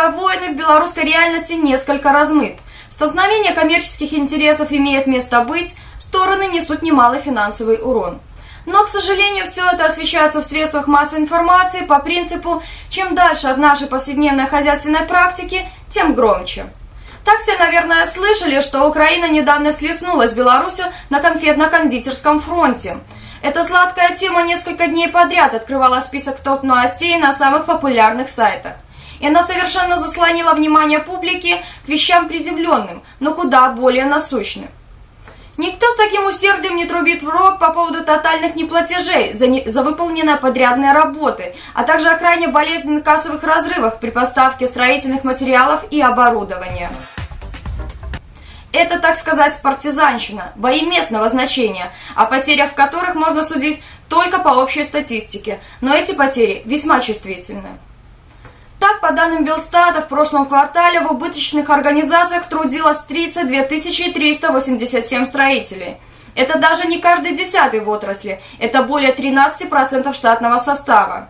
торговые войны в белорусской реальности несколько размыт. Столкновение коммерческих интересов имеет место быть, стороны несут немалый финансовый урон. Но, к сожалению, все это освещается в средствах массовой информации по принципу «чем дальше от нашей повседневной хозяйственной практики, тем громче». Так все, наверное, слышали, что Украина недавно слеснулась Беларусью на конфетно-кондитерском фронте. Эта сладкая тема несколько дней подряд открывала список топ-новостей на самых популярных сайтах. И она совершенно заслонила внимание публики к вещам приземленным, но куда более насущным. Никто с таким усердием не трубит в рог по поводу тотальных неплатежей за, не, за выполненные подрядные работы, а также о крайне болезненных кассовых разрывах при поставке строительных материалов и оборудования. Это, так сказать, партизанщина, бои местного значения, о потерях в которых можно судить только по общей статистике, но эти потери весьма чувствительны. Так, по данным Белстата, в прошлом квартале в убыточных организациях трудилось 32 387 строителей. Это даже не каждый десятый в отрасли, это более 13% штатного состава.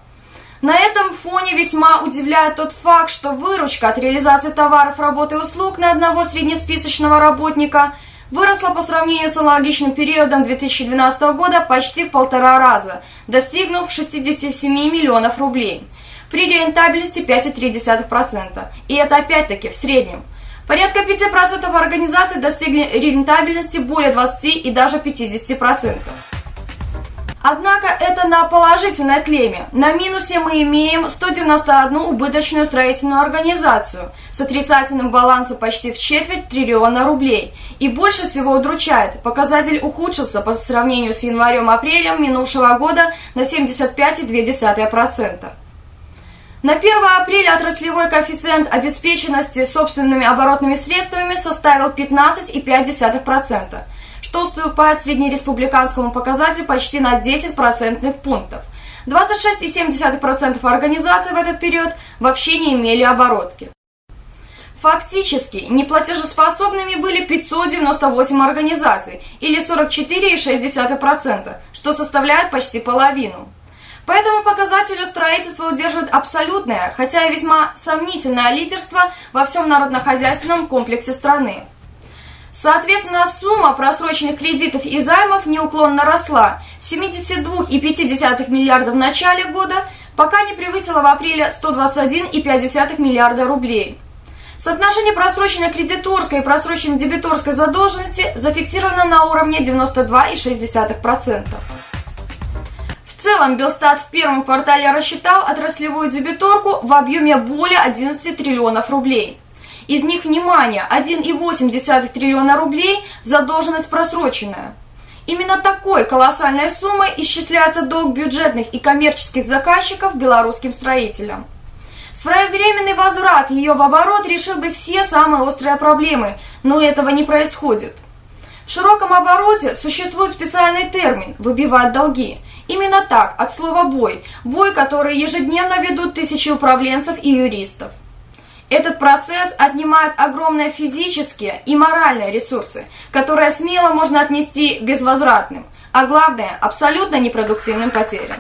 На этом фоне весьма удивляет тот факт, что выручка от реализации товаров, работы и услуг на одного среднесписочного работника выросла по сравнению с аналогичным периодом 2012 года почти в полтора раза, достигнув 67 миллионов рублей – при рентабельности 5,3%. И это опять-таки в среднем. Порядка 5% организаций достигли рентабельности более 20 и даже 50%. Однако это на положительной клемме. На минусе мы имеем 191 убыточную строительную организацию с отрицательным балансом почти в четверть триллиона рублей. И больше всего удручает, показатель ухудшился по сравнению с январем-апрелем минувшего года на 75,2%. На 1 апреля отраслевой коэффициент обеспеченности собственными оборотными средствами составил 15,5%, что уступает среднереспубликанскому показателю почти на 10 процентных пунктов. 26,7% организаций в этот период вообще не имели оборотки. Фактически, неплатежеспособными были 598 организаций, или 44,6%, что составляет почти половину. По этому показателю строительство удерживает абсолютное, хотя и весьма сомнительное лидерство во всем народно-хозяйственном комплексе страны. Соответственно, сумма просроченных кредитов и займов неуклонно росла с 72,5 миллиардов в начале года, пока не превысила в апреле 121,5 миллиарда рублей. Соотношение просроченной кредиторской и просроченной дебиторской задолженности зафиксировано на уровне 92,6%. В целом, Белстат в первом квартале рассчитал отраслевую дебиторку в объеме более 11 триллионов рублей. Из них, внимание, 1,8 триллиона рублей задолженность просроченная. Именно такой колоссальной суммой исчисляется долг бюджетных и коммерческих заказчиков белорусским строителям. Своевременный возврат ее в оборот решил бы все самые острые проблемы, но этого не происходит. В широком обороте существует специальный термин «выбивать долги», Именно так, от слова «бой», бой, который ежедневно ведут тысячи управленцев и юристов. Этот процесс отнимает огромные физические и моральные ресурсы, которые смело можно отнести безвозвратным, а главное – абсолютно непродуктивным потерям.